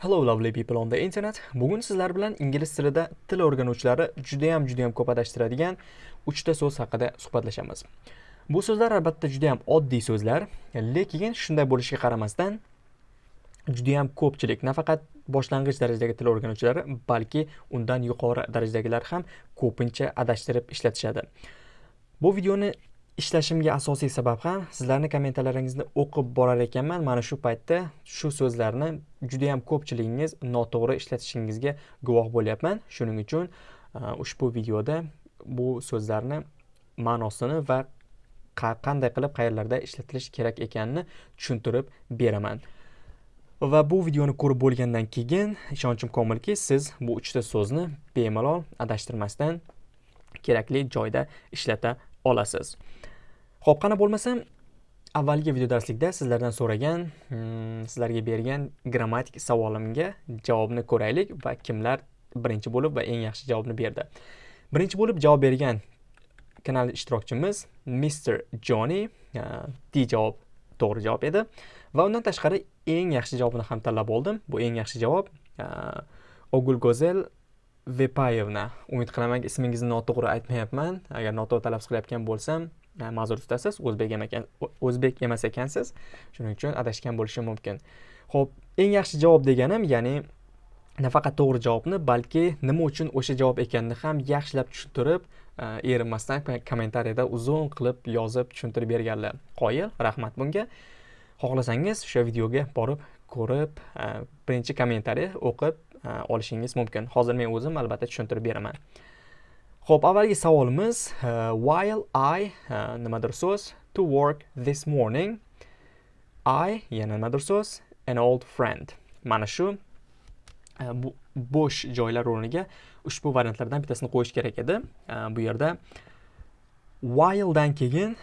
Hello lovely people on the internet. Bugun sizlar bilan ingliz tilida til o'rganuvchilari juda ham juda ham ko'p adashtiradigan 3 ta so'z haqida suhbatlashamiz. Bu so'zlar albatta juda ham oddiy so'zlar, lekin shunday bo'lishiga qaramasdan juda ham ko'pchilik, nafaqat boshlang'ich darajadagi til o'rganuvchilari, balki undan yuqori darajadagilar ham ko'pincha adashtirib ishlatishadi. Bu videoni ishlashimga asosiy sabab ham sizlarni kommentarlaringizni o'qib borar ekanman. Mana shu paytda shu so'zlarni juda ham ko'pchiligingiz noto'g'ri ishlatishingizga guvoh bo'lyapman. Shuning uchun e, ushbu videoda bu so'zlarni ma'nosini va qanday qilib qayerlarda ishlatilishi kerak ekanini tushuntirib beraman. Va bu videoni ko'rib bo'lgandan keyin ishonchim komilki siz bu uchta so'zni bemalol adashtirmasdan kerakli joyda ishlata olasiz ho'p qani bo'lmasam avvalgi video darslikda sizlardan so'ragan hmm, sizlarga bergan grammatik savolimga javobni ko'raylik va kimlar birinchi bo'lib va eng yaxshi javobni berdi birinchi bo'lib javob bergan kanal ishtirokchimiz Mr. Johnny D javob to'g'ri javob edi va undan tashqari eng yaxshi javobni ham tanlab oldim bu eng yaxshi javob ogulgozel vepayevna. Umid qilamanki ismingizni noto'g'ri aytmayapman. Agar noto'g'ri talaffuz qilayotgan bo'lsam e, ma'zur tutasiz o'zbek ekan o'zbek emas ekansiz. Shuning uchun adashgan bo'lishim mumkin. Ho'p eng yaxshi javob deganim ya'ni nafaqat to'g'ri javobni balki nima uchun o'sha javob ekanini ham yaxshilab tushuntirib e, erinmasdan kommentariyada uzun qilib yozib tushuntirib berganlar. Qoyil rahmat bunga. Xohlasangiz o'sha videoga borib ko'rib e, birinchi kommentariy o'qib olishingiz mumkin hozir men o'zim albatta tushuntirib beraman Xo'p, avvalgi savolimiz uh, while I uh, nimadir so'z to work this morning I yana nimadir so'z an old friend. Mana shu uh, bo'sh joylar o'rniga ushbu variantlardan bittasini qo'yish kerak edi. Bu yerda while dan keyin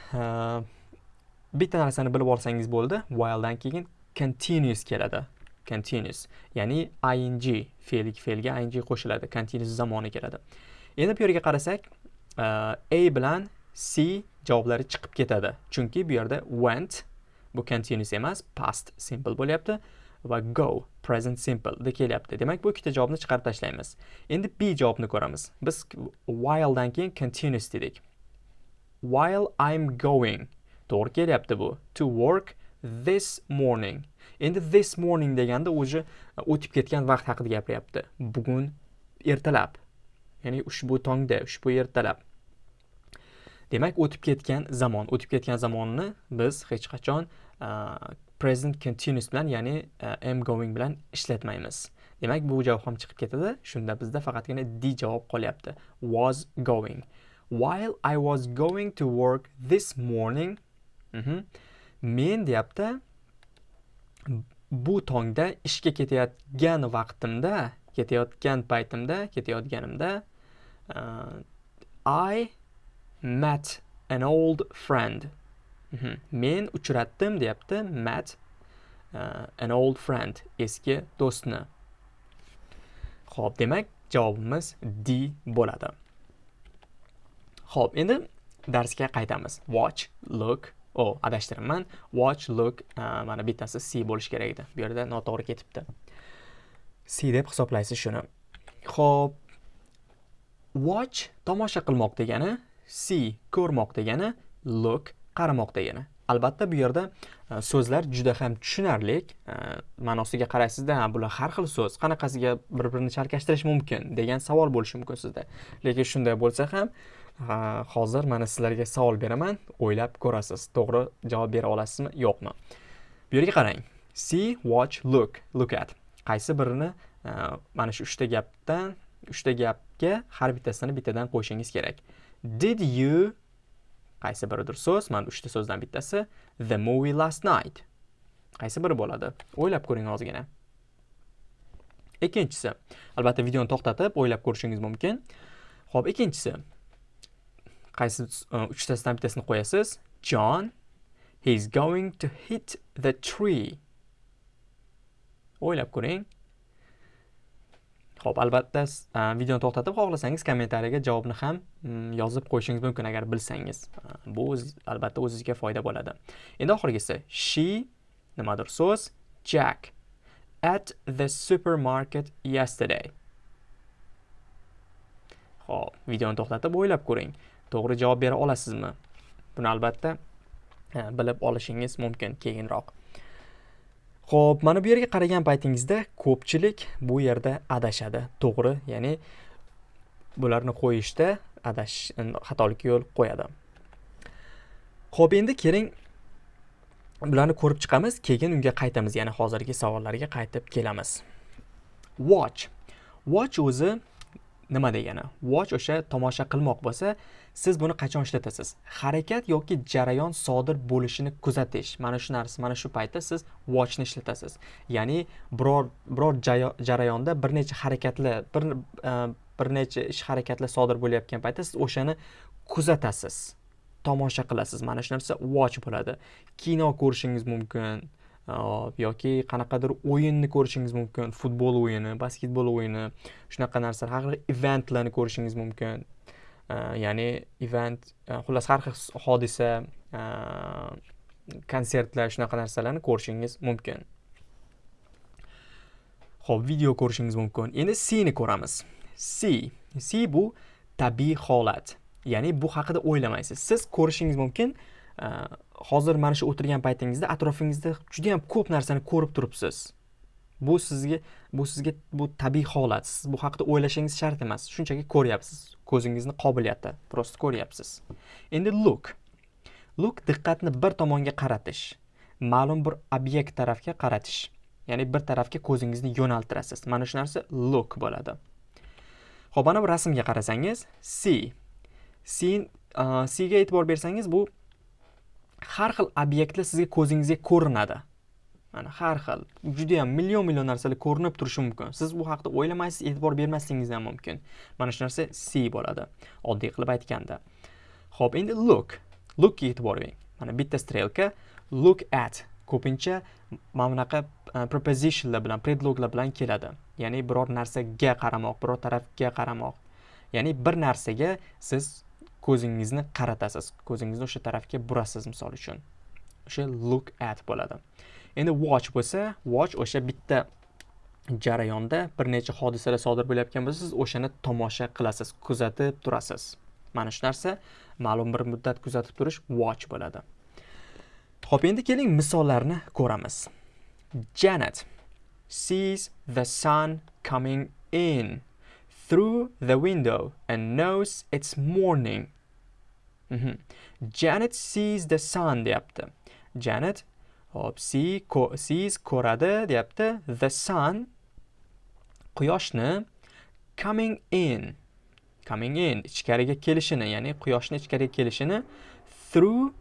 bitta narsani bilib olsangiz bo'ldi. While dan keyin continuous keladi. Continuous, ya'ni ing fe'lik fe'lga ing qo'shiladi. Continuous zamoni keladi. endi bu yerga qarasak uh, a bilan c javoblari chiqib ketadi chunki bu yerda went bu continuous emas past simple bo'lyapti va go present simple de kelyapti demak bu ikkita javobni chiqarib tashlaymiz endi b javobni ko'ramiz biz while dan keyin continuous dedik while i'm going to'g'ri kelyapti bu to work this morning. Endi this morning deganda уже e, o'tib ketgan vaqt haqida gapiryapti. Bugun ertalab. Ya'ni ushbu tongda ushbu ertalab. Demak o'tib ketgan zamon. O'tib ketgan zamonni biz hech qachon e, present continuous bilan ya'ni e, am going bilan ishlatmaymiz. Demak bu javob ham chiqib ketadi. Shunda bizda faqatgina d javob qolyapti. Was going. While i was going to work this morning mhm, men deyapti bu tongda ishga ketayotgan vaqtimda ketayotgan paytimda ketayotganimda uh, I met an old friend. Mhm. Men uchratdim deyapti. Met uh, an old friend, eski do'stni. Xo'p, demak javobimiz D bo'ladi. Xo'p, endi darsga qaytamiz. Watch, look, o adashtiribman. Watch, look, e, mana bittasi C bo'lish kerak edi. Bu yerda noto'g'ri ketibdi. C deb hisoblaysiz shuni. Xo'p, watch tomosha qilmoq degani see ko'rmoq degani look qaramoq degani albatta bu yerda e, so'zlar juda ham tushunarli e, ma'nosiga qaraysizda bular har xil so'z qanaqasiga bir birini chalkashtirish mumkin degan savol bo'lishi mumkin sizda lekin shunday bo'lsa ham hozir mana sizlarga savol beraman. O'ylab ko'rasiz to'g'ri javob bera olasizmi yo'qmi? Bu yerga qarang. See watch look. Look at. Qaysi birini e, mana shu uchta gapdan uchta gapga har bittasini bittadan qo'yishingiz kerak. Did you qaysi biridir so'z mana uchta so'zdan bittasi the movie last night. Qaysi biri bo'ladi? O'ylab ko'ring ozgina. Ikkinchisi. Albatta videoni to'xtatib o'ylab ko'rishingiz mumkin. Ho'p ikkinchisi. Qaysi e, uchtasidan bittasini qo'yasiz? John he's going to hit the tree. O'ylab ko'ring. Xo'p, albatta e, videoni to'xtatib xohlasangiz kommentariyaga javobni ham mm, yozib qo'yishingiz mumkin agar bilsangiz. E, bu albatta o'zingizga foyda bo'ladi. Endi oxirgisi she nimadir so'z, Jack at the supermarket yesterday. Ho'p videoni to'xtatib o'ylab ko'ring. To'g'ri javob bera olasizmi? Buni albatta e, bilib olishingiz mumkin keyinroq. Ho'p mana bu yerga qaragan paytingizda ko'pchilik bu yerda adashadi. To'g'ri ya'ni bularni qo'yishda adash xatolikka yo'l qo'yadi. Ho'p endi keling bularni ko'rib chiqamiz keyin unga qaytamiz ya'ni hozirgi savollarga qaytib kelamiz. Watch. Watch o'zi nima degani? Watch o'sha tomosha qilmoq bo'lsa siz buni qachon ishlatasiz harakat yoki jarayon sodir bo'lishini kuzatish. Mana shu narsa mana shu paytda siz watchni ishlatasiz. Ya'ni biror biror jarayonda bir necha harakatlar bir e, bir necha ish harakatlar sodir bo'layotgan paytda siz o'shani kuzatasiz. Tomosha qilasiz. Mana shu narsa watch bo'ladi. Kino ko'rishingiz mumkin e, yoki qanaqadir o'yinni ko'rishingiz mumkin futbol o'yini basketbol o'yini shunaqa narsalar har xil eventlarni ko'rishingiz mumkin. Ya'ni event xullas har xil hodisa konsertlar shunaqa narsalarni ko'rishingiz mumkin ho'p video ko'rishingiz mumkin endi c ni ko'ramiz. C. C bu tabiiy holat. Ya'ni bu haqida o'ylamaysiz. Siz ko'rishingiz mumkin e, hozir mana shu o'tirgan paytingizda atrofingizda judayam ko'p narsani ko'rib turibsiz. Bu sizga bu sizga bu tabiiy holat. Siz bu haqida o'ylashingiz shart emas. Shunchaki ko'ryapsiz. Ko'zingizni qobiliyati просто ko'ryapsiz. Endi look. Look diqqatni bir tomonga qaratish. Ma'lum bir obyekt tarafga qaratish. Ya'ni bir tarafga ko'zingizni yo'naltirasiz. Mana shu narsa look bo'ladi. Ho'p mana bu rasmga qarasangiz see sen uh, ga e'tibor bersangiz bu har xil obyektlar sizga ko'zingizga ko'rinadi. Mana har xil. Juda yam million million narsalar ko'rinib turishi mumkin. Siz bu haqida o'ylamaysiz e'tibor bermasligingiz ham mumkin. Mana shu narsa c bo'ladi. Oddiy qilib aytganda. Ho'p endi look. Lookga e'tibor bering. Mana bitta strelka. Look at. Ko'pincha mana bunaqa e, prepositionlar bilan predloglar bilan keladi. Ya'ni biror narsaga qaramoq biror tarafga qaramoq. Ya'ni bir narsaga siz ko'zingizni qaratasiz. Ko'zingizni o'sha tarafga burasiz misol uchun. O'sha look at bo'ladi. Endi watch bo'lsa watch o'sha bitta jarayonda bir necha hodisalar sodir bo'layotgan bo'lsa siz o'shani tomosha qilasiz kuzatib turasiz mana shu narsa ma'lum bir muddat kuzatib turish watch bo'ladi ho'p endi keling misollarni ko'ramiz janet sees the sun coming in through the window and knows it's morning Mhm. Janet sees the sun deyapti. Janet hop see ko sees ko'radi deyapti. The sun quyoshni coming in coming in ichkariga kelishini ya'ni quyoshni ichkariga kelishini through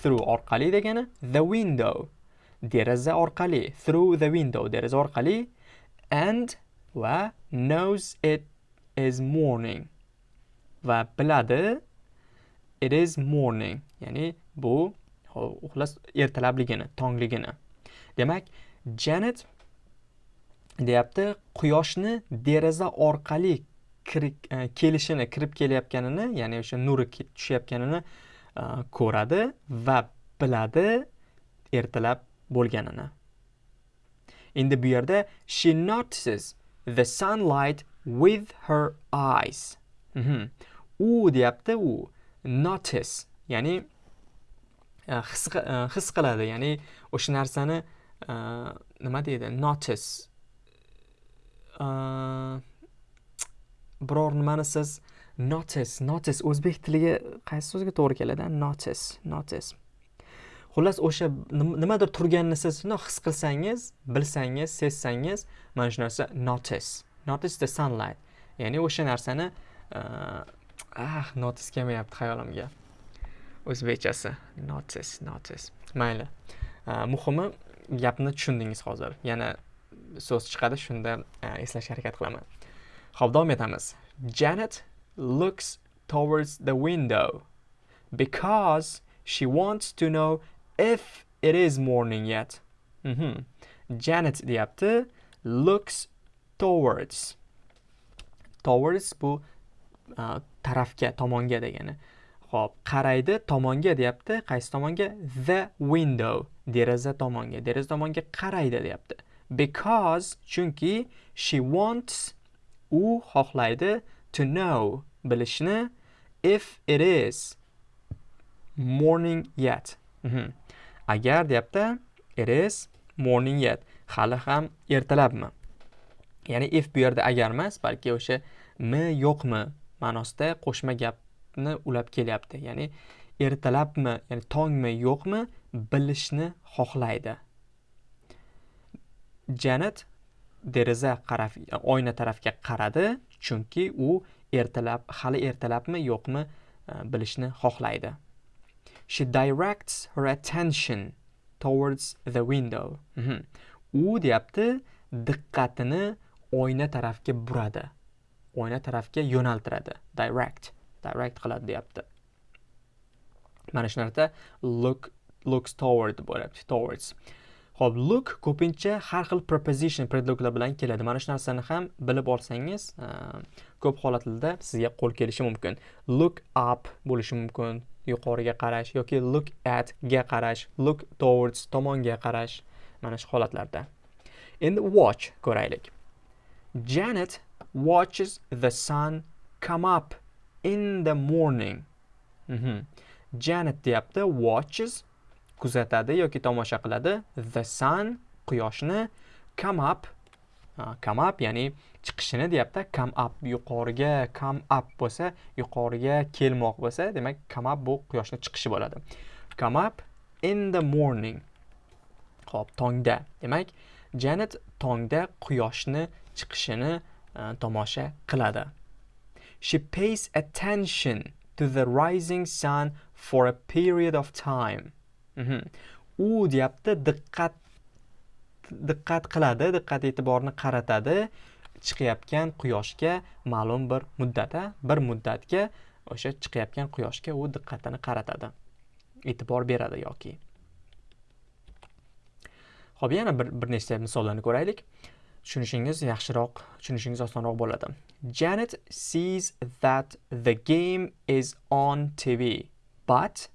through orqali degani the window deraza orqali through the window deraza orqali and va knows it is morning va biladi it is morning ya'ni bu uxlas ertalabligini tongligini. Demak janet deyapti quyoshni deraza orqali e, kelishini kirib kelayotganini ya'ni o'sha nuri tushayotganini e, ko'radi va biladi ertalab bo'lganini. Endi bu yerda she notices the sunlight with her eyes. Mhm. u deyapti u notice ya'ni E, his, e, his qiladi. Ya'ni o'sha narsani e, nima deydi? Notice. Biror nimani siz notice notice. O'zbek tiliga qaysi so'zga to'g'ri keladi? Notice notice. Xullas o'sha nimadir turganini siz his qilsangiz bilsangiz sezsangiz mana shu narsa notice. Notice the sunlight. Ya'ni o'sha narsani ah notice kelmayapti xayolimga o'zbekchasi notice notice mayli. Muhimi gapni tushundingiz hozir. Yana so'z chiqadi shunda e, eslashga harakat qilaman. Ho'p davom etamiz. Janet looks towards the window because she wants to know if it is morning yet. Mm -hmm. janet deyapti looks towards. Towards bu e, tarafga tomonga degani. Xo'p, qaraydi tomonga deyapti. Qaysi tomonga? The window. Deraza tomonga. Deraza tomonga qaraydi deyapti. Because chunki she wants u xohlaydi to know bilishni. If it is morning yet. Mhm. agar deyapti it is morning yet. Hali ham ertalabmi? Ya'ni if bu yerda agar emas balki o'sha mi yo'qmi ma'nosida qo'shma gap ni ulab kelyapti. Ya'ni ertalabmi ya'ni tongmi yo'qmi bilishni xohlaydi. Janet deraza qaraf oyna tarafga qaradi chunki u ertalab hali ertalabmi yo'qmi e, bilishni xohlaydi. She directs her attention towards the window. Mhm. u deyapti diqqatini oyna tarafga buradi. Oyna tarafga yo'naltiradi. Direct. Direct qiladi deyapti mana shu narsa look looks toward bo'lyapti towards ho'p look ko'pincha har xil preposition predloglar bilan keladi. Mana shu narsani ham bilib olsangiz, e, ko'p holatlarda sizga qo'l kelishi mumkin. Look up bo'lishi mumkin, yuqoriga qarash yoki look at ga qarash, look towards tomonga qarash. Mana shu holatlarda. Endi watch ko'raylik. Janet watches the sun come up in the morning. Mhm. Janet deyapti, watches kuzatadi yoki tomosha qiladi. The sun quyoshni come up come up ya'ni chiqishini deyapti. Come up yuqoriga come up bo'lsa yuqoriga kelmoq bo'lsa demak come up bu quyoshni chiqishi bo'ladi. Come up in the morning. Ho'p tongda. Demak janet tongda quyoshni chiqishini tomosha qiladi she pays attention to the rising sun for a period of time. Mhm. u deyapti diqqat diqqat qiladi diqqat e'tiborni qaratadi. Chiqayotgan quyoshga ma'lum bir muddatga bir muddatga o'sha chiqayotgan quyoshga u diqqatini qaratadi. E'tibor beradi yoki. Xo'p, yana bir bir nechta misollarni ko'raylik. Tushunishingiz yaxshiroq tushunishingiz osonroq bo'ladi janet sees that the game is on tv but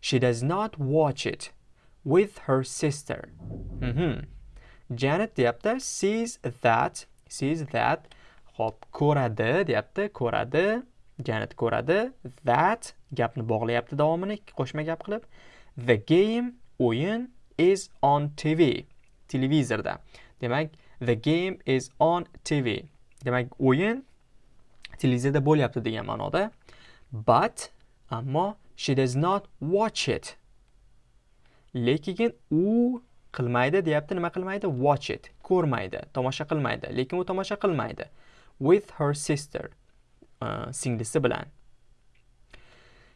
She does not watch it with her sister. Mm -hmm. Janet deyapti sees that sees that hop ko'radi deyapti ko'radi Janet ko'radi that gapni bog'layapti davomini qo'shma gap qilib the game o'yin is on TV televizorda demak the game is on TV demak o'yin televizorda bo'lyapti degan ma'noda. But ammo she does not watch it. Lekin u qilmaydi deyapti. Nima qilmaydi? Watch it. Ko'rmaydi. Tomosha qilmaydi. Lekin u tomosha qilmaydi. With her sister uh, singlisi bilan.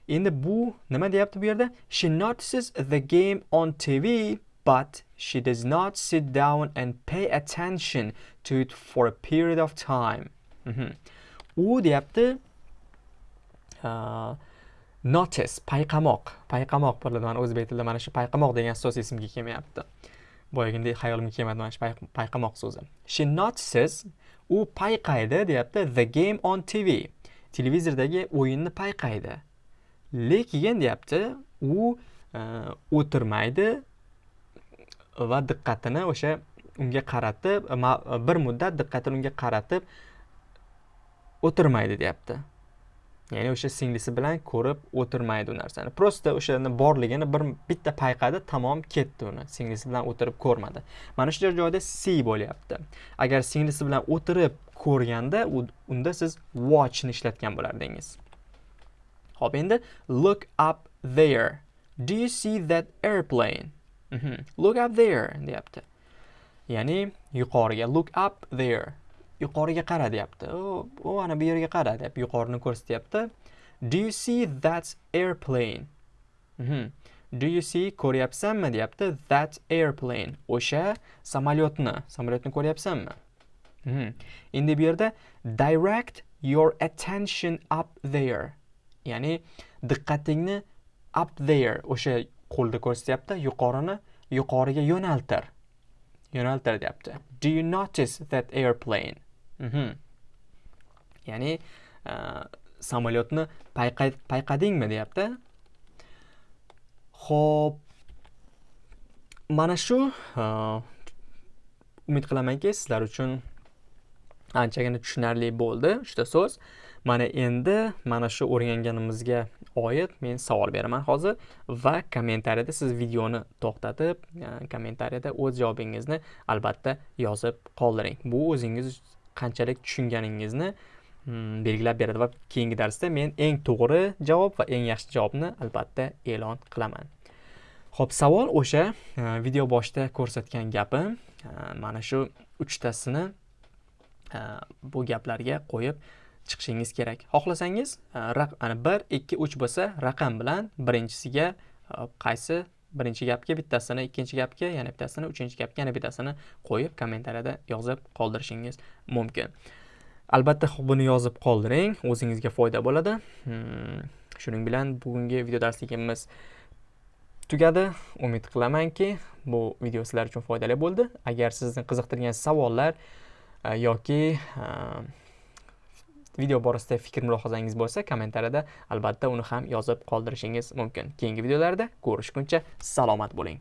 Endi bu nima deyapti bu yerda? She notices the game on tv but she does not sit down and pay attention to it for a period of time. Mm -hmm. u deyapti uh, notice payqamoq payqamoq bo'ladi mana o'zbek tilida mana shu payqamoq degan so'z esimga kelmayapti boyagidek hayolimga kelmadi mana shu payqamoq so'zi she notices u payqaydi deyapti the game on tv. televizordagi o'yinni payqaydi lekin deyapti u o'tirmaydi va diqqatini o'sha unga qaratib bir muddat diqqatini unga qaratib o'tirmaydi deyapti. Ya'ni o'sha singlisi bilan ko'rib o'tirmaydi u narsani. Просто o'shani borligini bir bitta payqadi tamom ketdi uni. Singlisi bilan o'tirib ko'rmadi. Mana shu joyda c bo'lyapti. Agar singlisi bilan o'tirib ko'rganda unda siz watchni ishlatgan bo'lardingiz. Ho'p endi look up there. Do you see that airplane. Mhm. look up there deyapti. Ya'ni yuqoriga look up there. Yuqoriga qara deyapti. U ana bu yerga qara deb yuqorini ko'rsatyapti do you see that airplane? Mm -hmm. do you see ko'ryapsanmi deyapti. That airplane. O'sha samolyotni samolyotni ko'ryapsanmi? Mm -hmm. endi bu yerda direct your attention up there. Ya'ni diqqatingni up there o'sha qo'lda ko'rsatyapti yuqorini yuqoriga yo'naltir. Yo'naltir deyapti. Do you notice that airplane? Mhm. ya'ni uh, samolyotni payqadingmi deyapti. Ho'p mana shu e, umid qilamanki sizlar uchun anchagina tushunarli bo'ldi uchta so'z. Mana endi mana shu o'rganganimizga oid men savol beraman hozir va kommentariyada siz videoni to'xtatib e, kommentariyada o'z javobingizni albatta yozib qoldiring. Bu o'zingiz qanchalik tushunganingizni hmm, belgilab beradi va keyingi darsda men eng to'g'ri javob va eng yaxshi javobni albatta e'lon qilaman. Ho'p savol o'sha e, video boshida ko'rsatgan gapim e, mana shu uchtasini bu gaplarga qo'yib chiqishingiz kerak. Xohlasangiz e, ana bir ikki uch bo'lsa raqam bilan birinchisiga e, qaysi birinchi gapga bittasini ikkinchi gapga yana bittasini uchinchi gapga yana bittasini qo'yib kommentariyada yozib qoldirishingiz mumkin. Albatta buni yozib qoldiring o'zingizga foyda bo'ladi. Hmm, shuning bilan bugungi video darsligimiz tugadi. Umid qilamanki bu video sizlar uchun foydali bo'ldi. Agar sizni qiziqtirgan savollar e, yoki video borasida fikr mulohazangiz bo'lsa kommentariyada albatta uni ham yozib qoldirishingiz mumkin. Keyingi videolarda ko'rishguncha salomat bo'ling.